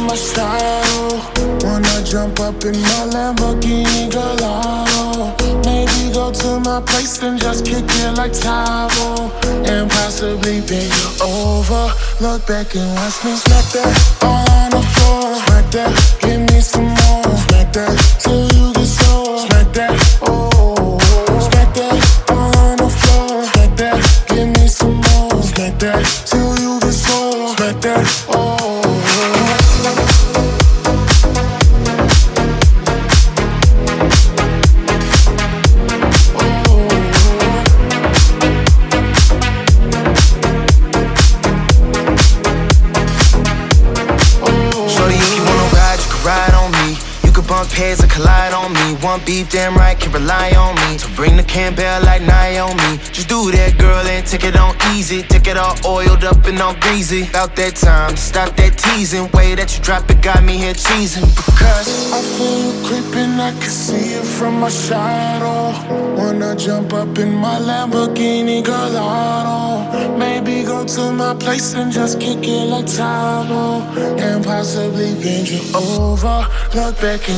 my shadow. Wanna jump up in my Lamborghini Gallardo. Maybe go to my place and just kick it like Tae Bo. And possibly you over. Look back and watch me smack that all on the floor. Bump heads and collide on me. One beef, damn right, can rely on me. So bring the Campbell like Naomi. Just do that, girl, and take it on easy. Take it all oiled up and all greasy. About that time, stop that teasing. Way that you drop it got me here cheesing. Because I feel you creeping, I can see it from my shadow. Wanna jump up in my Lamborghini Gallardo. Maybe go to my place and just kick it like Tae Bo. And possibly bend you over. Look back and